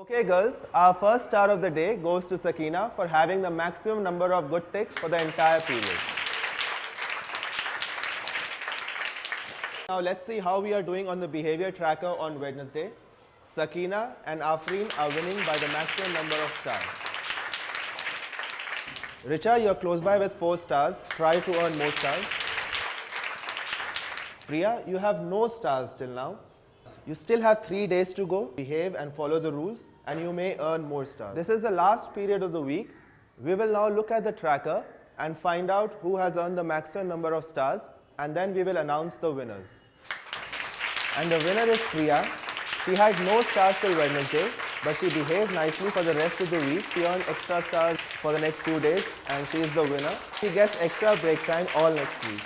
Okay girls, our first star of the day goes to Sakina for having the maximum number of good ticks for the entire period. Now let's see how we are doing on the behavior tracker on Wednesday. Sakina and Afreen are winning by the maximum number of stars. Richa, you're close by with 4 stars. Try to earn more stars. Priya, you have no stars till now. You still have 3 days to go. Behave and follow the rules and you may earn more stars. This is the last period of the week. We will now look at the tracker and find out who has earned the maximum number of stars and then we will announce the winners. And the winner is Priya. She had no stars till Wednesday, but she behaved nicely for the rest of the week. She earned extra stars for the next few days and she is the winner. She gets extra break time all next week.